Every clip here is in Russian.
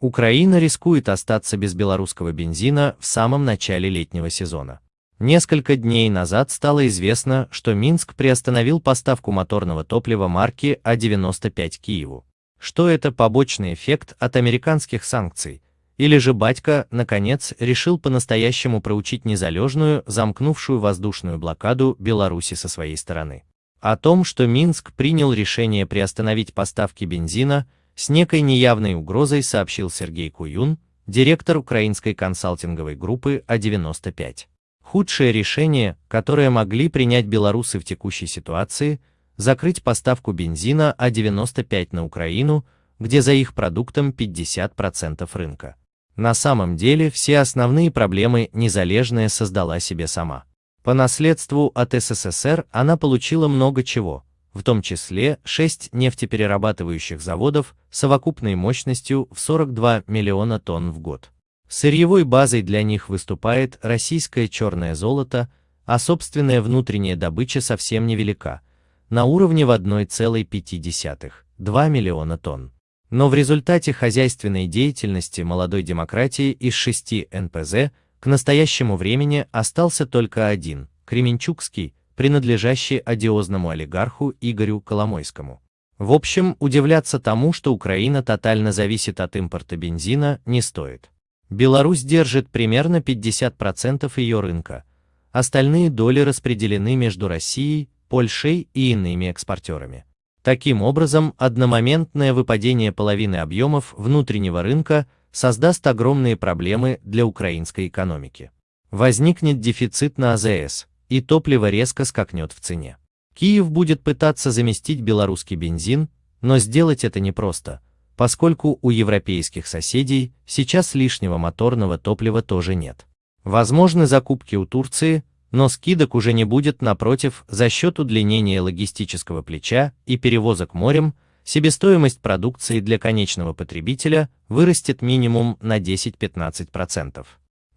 Украина рискует остаться без белорусского бензина в самом начале летнего сезона. Несколько дней назад стало известно, что Минск приостановил поставку моторного топлива марки А95 Киеву. Что это побочный эффект от американских санкций? Или же батька, наконец, решил по-настоящему проучить незалежную, замкнувшую воздушную блокаду Беларуси со своей стороны? О том, что Минск принял решение приостановить поставки бензина, с некой неявной угрозой сообщил Сергей Куюн, директор украинской консалтинговой группы А95. Худшее решение, которое могли принять белорусы в текущей ситуации, закрыть поставку бензина А95 на Украину, где за их продуктом 50% рынка. На самом деле все основные проблемы Незалежная создала себе сама. По наследству от СССР она получила много чего, в том числе 6 нефтеперерабатывающих заводов совокупной мощностью в 42 миллиона тонн в год. Сырьевой базой для них выступает российское черное золото, а собственная внутренняя добыча совсем невелика, на уровне в 1,5-2 миллиона тонн. Но в результате хозяйственной деятельности молодой демократии из шести НПЗ к настоящему времени остался только один, Кременчугский, принадлежащий одиозному олигарху Игорю Коломойскому. В общем, удивляться тому, что Украина тотально зависит от импорта бензина, не стоит. Беларусь держит примерно 50% ее рынка. Остальные доли распределены между Россией, Польшей и иными экспортерами. Таким образом, одномоментное выпадение половины объемов внутреннего рынка создаст огромные проблемы для украинской экономики. Возникнет дефицит на АЗС, и топливо резко скакнет в цене. Киев будет пытаться заместить белорусский бензин, но сделать это непросто, поскольку у европейских соседей сейчас лишнего моторного топлива тоже нет. Возможны закупки у Турции, но скидок уже не будет напротив за счет удлинения логистического плеча и перевозок морем, себестоимость продукции для конечного потребителя вырастет минимум на 10-15%.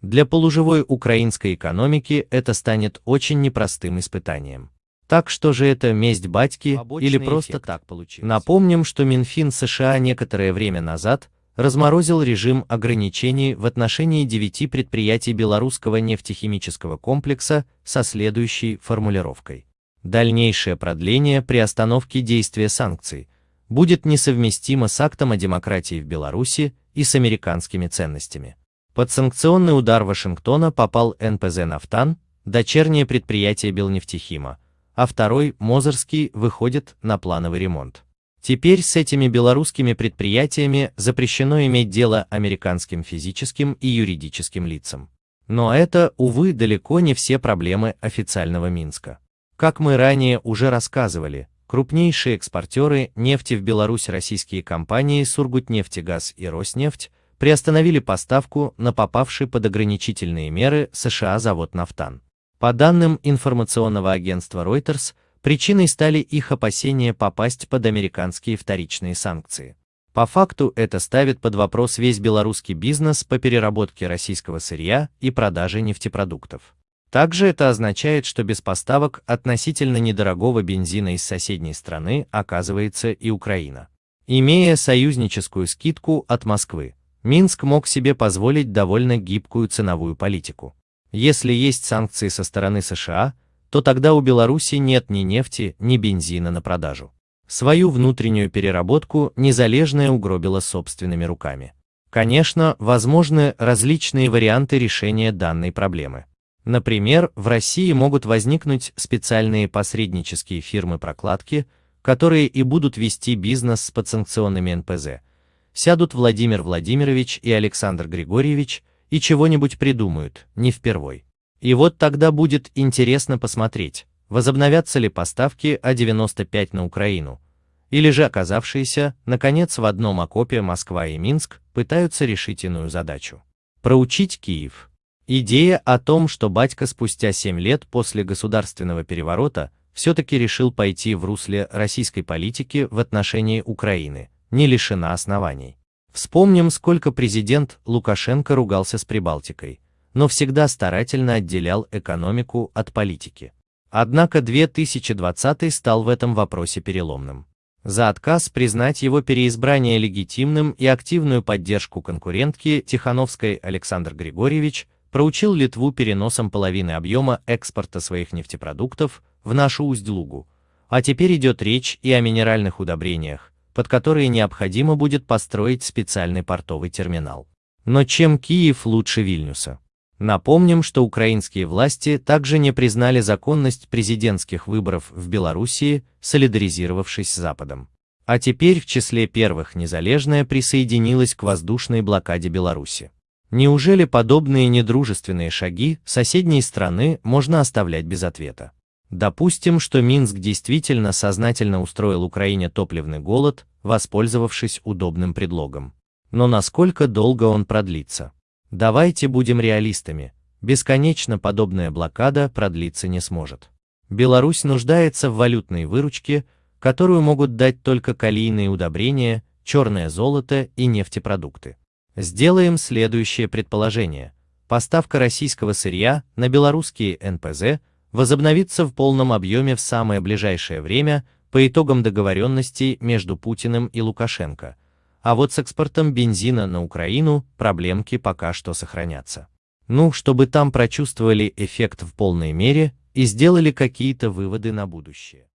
Для полуживой украинской экономики это станет очень непростым испытанием. Так что же это месть батьки Побочный или просто эффект. так получилось? Напомним, что Минфин США некоторое время назад разморозил режим ограничений в отношении девяти предприятий белорусского нефтехимического комплекса со следующей формулировкой. Дальнейшее продление при остановке действия санкций будет несовместимо с актом о демократии в Беларуси и с американскими ценностями. Под санкционный удар Вашингтона попал НПЗ «Нафтан», дочернее предприятие Белнефтехима, а второй, Мозырский, выходит на плановый ремонт. Теперь с этими белорусскими предприятиями запрещено иметь дело американским физическим и юридическим лицам. Но это, увы, далеко не все проблемы официального Минска. Как мы ранее уже рассказывали, крупнейшие экспортеры нефти в Беларусь российские компании Сургутнефтегаз и Роснефть приостановили поставку на попавший под ограничительные меры США завод «Нафтан». По данным информационного агентства Reuters, причиной стали их опасения попасть под американские вторичные санкции. По факту это ставит под вопрос весь белорусский бизнес по переработке российского сырья и продаже нефтепродуктов. Также это означает, что без поставок относительно недорогого бензина из соседней страны оказывается и Украина. Имея союзническую скидку от Москвы, Минск мог себе позволить довольно гибкую ценовую политику. Если есть санкции со стороны США, то тогда у Беларуси нет ни нефти, ни бензина на продажу. Свою внутреннюю переработку Незалежная угробила собственными руками. Конечно, возможны различные варианты решения данной проблемы. Например, в России могут возникнуть специальные посреднические фирмы прокладки, которые и будут вести бизнес с подсанкционными НПЗ. Сядут Владимир Владимирович и Александр Григорьевич – и чего-нибудь придумают, не впервой. И вот тогда будет интересно посмотреть, возобновятся ли поставки А-95 на Украину, или же оказавшиеся, наконец, в одном окопе Москва и Минск пытаются решить иную задачу. Проучить Киев. Идея о том, что батька спустя 7 лет после государственного переворота все-таки решил пойти в русле российской политики в отношении Украины, не лишена оснований. Вспомним, сколько президент Лукашенко ругался с Прибалтикой, но всегда старательно отделял экономику от политики. Однако 2020 стал в этом вопросе переломным. За отказ признать его переизбрание легитимным и активную поддержку конкурентки Тихановской Александр Григорьевич проучил Литву переносом половины объема экспорта своих нефтепродуктов в нашу Усть-Лугу. А теперь идет речь и о минеральных удобрениях, под которые необходимо будет построить специальный портовый терминал. Но чем Киев лучше Вильнюса? Напомним, что украинские власти также не признали законность президентских выборов в Белоруссии, солидаризировавшись с Западом. А теперь в числе первых незалежная присоединилась к воздушной блокаде Беларуси. Неужели подобные недружественные шаги соседней страны можно оставлять без ответа? Допустим, что Минск действительно сознательно устроил Украине топливный голод, воспользовавшись удобным предлогом. Но насколько долго он продлится? Давайте будем реалистами. Бесконечно подобная блокада продлиться не сможет. Беларусь нуждается в валютной выручке, которую могут дать только калийные удобрения, черное золото и нефтепродукты. Сделаем следующее предположение. Поставка российского сырья на белорусские НПЗ возобновится в полном объеме в самое ближайшее время по итогам договоренностей между Путиным и Лукашенко – а вот с экспортом бензина на Украину проблемки пока что сохранятся. Ну, чтобы там прочувствовали эффект в полной мере и сделали какие-то выводы на будущее.